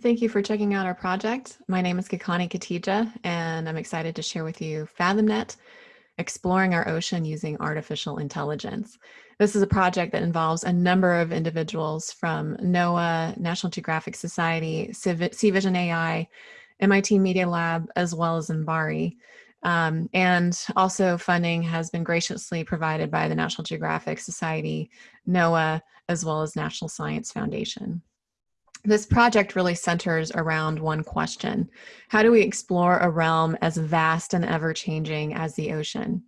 Thank you for checking out our project. My name is Kakani Katija, and I'm excited to share with you FathomNet, exploring our ocean using artificial intelligence. This is a project that involves a number of individuals from NOAA, National Geographic Society, CVision AI, MIT Media Lab, as well as MBARI. Um, and also funding has been graciously provided by the National Geographic Society, NOAA, as well as National Science Foundation. This project really centers around one question. How do we explore a realm as vast and ever-changing as the ocean?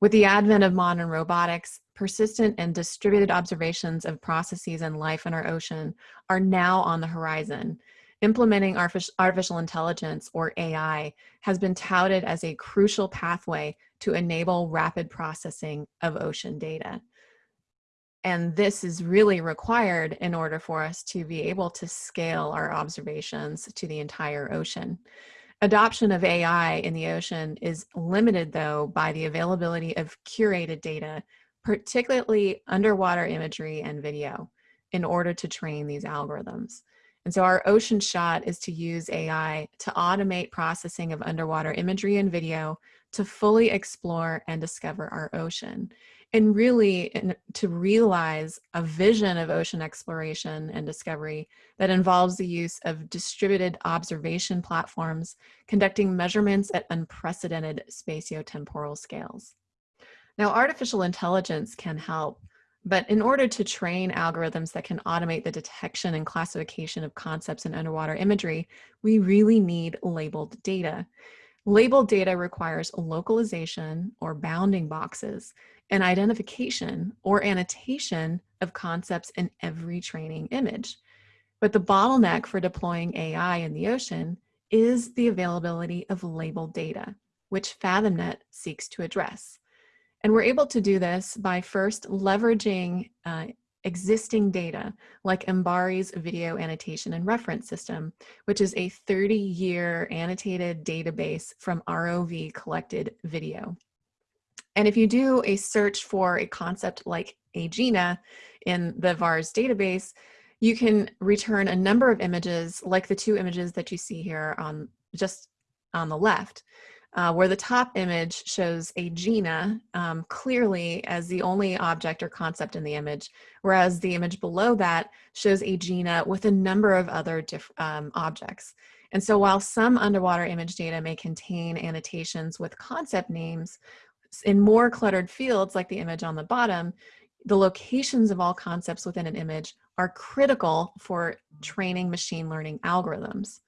With the advent of modern robotics, persistent and distributed observations of processes and life in our ocean are now on the horizon. Implementing artificial intelligence, or AI, has been touted as a crucial pathway to enable rapid processing of ocean data. And this is really required in order for us to be able to scale our observations to the entire ocean. Adoption of AI in the ocean is limited though by the availability of curated data, particularly underwater imagery and video in order to train these algorithms. And so our ocean shot is to use AI to automate processing of underwater imagery and video to fully explore and discover our ocean and really to realize a vision of ocean exploration and discovery that involves the use of distributed observation platforms conducting measurements at unprecedented spatiotemporal scales. Now, artificial intelligence can help, but in order to train algorithms that can automate the detection and classification of concepts in underwater imagery, we really need labeled data. Labeled data requires localization or bounding boxes and identification or annotation of concepts in every training image. But the bottleneck for deploying AI in the ocean is the availability of labeled data, which FathomNet seeks to address. And we're able to do this by first leveraging uh, existing data like MBARI's video annotation and reference system, which is a 30-year annotated database from ROV collected video. And if you do a search for a concept like Aegina in the VARS database, you can return a number of images like the two images that you see here on just on the left uh, where the top image shows Aegina um, clearly as the only object or concept in the image, whereas the image below that shows Aegina with a number of other um, objects. And so while some underwater image data may contain annotations with concept names, in more cluttered fields like the image on the bottom, the locations of all concepts within an image are critical for training machine learning algorithms.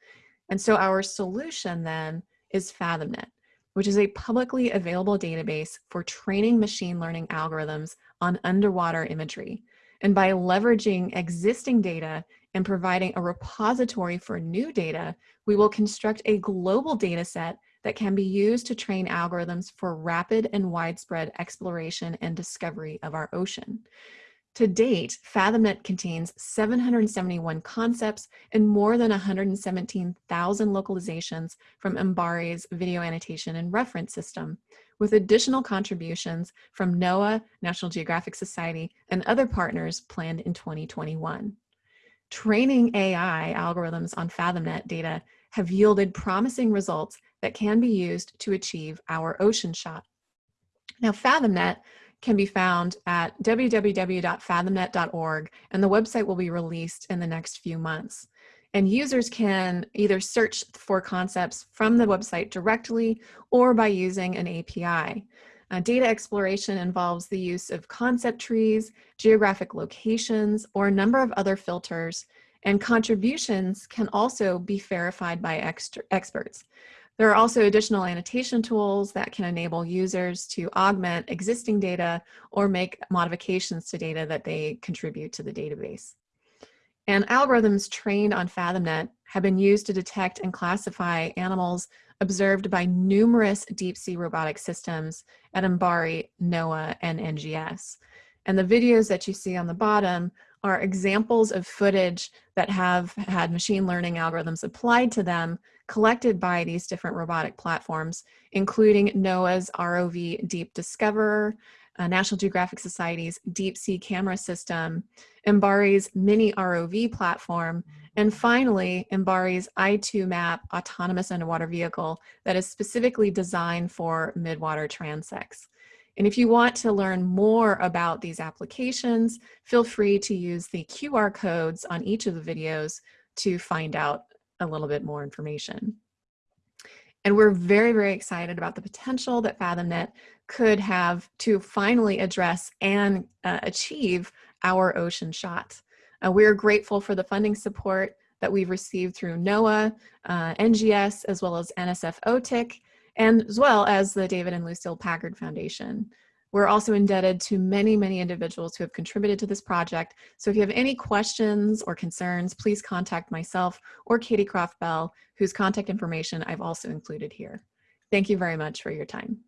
And so our solution then is FathomNet, which is a publicly available database for training machine learning algorithms on underwater imagery. And by leveraging existing data and providing a repository for new data, we will construct a global data set that can be used to train algorithms for rapid and widespread exploration and discovery of our ocean. To date, FathomNet contains 771 concepts and more than 117,000 localizations from MBARI's video annotation and reference system, with additional contributions from NOAA, National Geographic Society, and other partners planned in 2021. Training AI algorithms on FathomNet data have yielded promising results that can be used to achieve our ocean shot. Now, FathomNet can be found at www.fathomnet.org and the website will be released in the next few months. And users can either search for concepts from the website directly or by using an API. Uh, data exploration involves the use of concept trees, geographic locations, or a number of other filters, and contributions can also be verified by experts. There are also additional annotation tools that can enable users to augment existing data or make modifications to data that they contribute to the database. And algorithms trained on FathomNet have been used to detect and classify animals observed by numerous deep sea robotic systems at MBARI, NOAA, and NGS. And the videos that you see on the bottom are examples of footage that have had machine learning algorithms applied to them collected by these different robotic platforms, including NOAA's ROV Deep Discoverer, uh, National Geographic Society's deep sea camera system, MBARI's mini ROV platform, and finally, MBARI's I2MAP autonomous underwater vehicle that is specifically designed for midwater transects. And if you want to learn more about these applications, feel free to use the QR codes on each of the videos to find out a little bit more information. And we're very, very excited about the potential that FathomNet could have to finally address and uh, achieve our ocean shot. Uh, we're grateful for the funding support that we've received through NOAA, uh, NGS, as well as NSF OTIC, and as well as the David and Lucille Packard Foundation. We're also indebted to many, many individuals who have contributed to this project. So if you have any questions or concerns, please contact myself or Katy Croff Bell, whose contact information I've also included here. Thank you very much for your time.